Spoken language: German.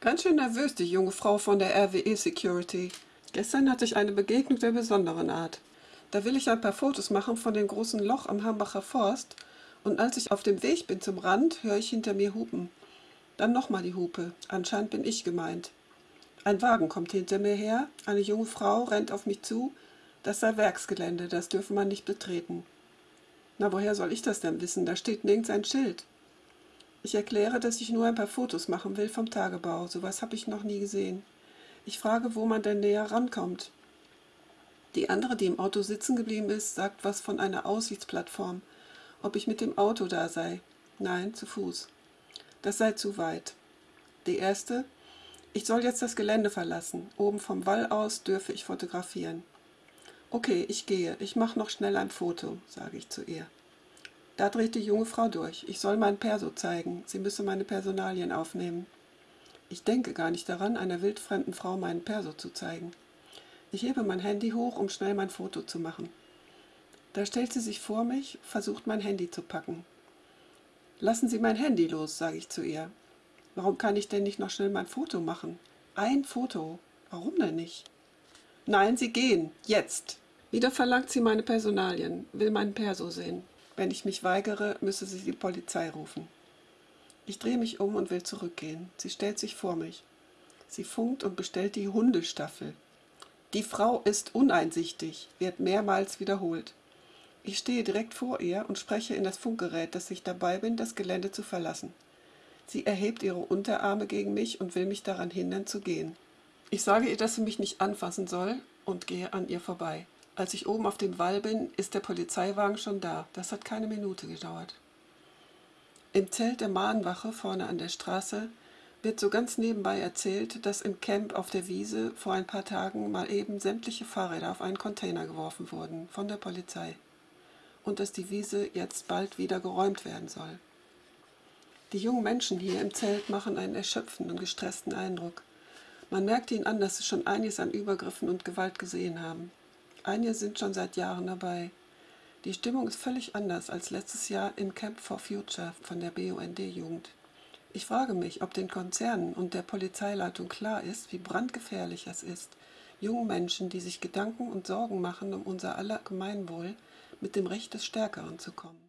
Ganz schön nervös, die junge Frau von der RWE Security. Gestern hatte ich eine Begegnung der besonderen Art. Da will ich ein paar Fotos machen von dem großen Loch am Hambacher Forst und als ich auf dem Weg bin zum Rand, höre ich hinter mir Hupen. Dann nochmal die Hupe. Anscheinend bin ich gemeint. Ein Wagen kommt hinter mir her, eine junge Frau rennt auf mich zu. Das sei Werksgelände, das dürfe man nicht betreten. Na, woher soll ich das denn wissen? Da steht nirgends ein Schild. Ich erkläre, dass ich nur ein paar Fotos machen will vom Tagebau. Sowas habe ich noch nie gesehen. Ich frage, wo man denn näher rankommt. Die andere, die im Auto sitzen geblieben ist, sagt was von einer Aussichtsplattform. Ob ich mit dem Auto da sei. Nein, zu Fuß. Das sei zu weit. Die erste, ich soll jetzt das Gelände verlassen. Oben vom Wall aus dürfe ich fotografieren. Okay, ich gehe. Ich mache noch schnell ein Foto, sage ich zu ihr. Da dreht die junge Frau durch. Ich soll mein Perso zeigen. Sie müsse meine Personalien aufnehmen. Ich denke gar nicht daran, einer wildfremden Frau meinen Perso zu zeigen. Ich hebe mein Handy hoch, um schnell mein Foto zu machen. Da stellt sie sich vor mich, versucht mein Handy zu packen. Lassen Sie mein Handy los, sage ich zu ihr. Warum kann ich denn nicht noch schnell mein Foto machen? Ein Foto. Warum denn nicht? Nein, Sie gehen. Jetzt. Wieder verlangt sie meine Personalien, will meinen Perso sehen. Wenn ich mich weigere, müsse sie die Polizei rufen. Ich drehe mich um und will zurückgehen. Sie stellt sich vor mich. Sie funkt und bestellt die Hundestaffel. Die Frau ist uneinsichtig, wird mehrmals wiederholt. Ich stehe direkt vor ihr und spreche in das Funkgerät, dass ich dabei bin, das Gelände zu verlassen. Sie erhebt ihre Unterarme gegen mich und will mich daran hindern zu gehen. Ich sage ihr, dass sie mich nicht anfassen soll und gehe an ihr vorbei. Als ich oben auf dem Wall bin, ist der Polizeiwagen schon da. Das hat keine Minute gedauert. Im Zelt der Mahnwache vorne an der Straße wird so ganz nebenbei erzählt, dass im Camp auf der Wiese vor ein paar Tagen mal eben sämtliche Fahrräder auf einen Container geworfen wurden von der Polizei und dass die Wiese jetzt bald wieder geräumt werden soll. Die jungen Menschen hier im Zelt machen einen erschöpfenden und gestressten Eindruck. Man merkt ihnen an, dass sie schon einiges an Übergriffen und Gewalt gesehen haben. Einige sind schon seit Jahren dabei. Die Stimmung ist völlig anders als letztes Jahr im Camp for Future von der BUND-Jugend. Ich frage mich, ob den Konzernen und der Polizeileitung klar ist, wie brandgefährlich es ist, jungen Menschen, die sich Gedanken und Sorgen machen um unser aller Gemeinwohl, mit dem Recht des Stärkeren zu kommen.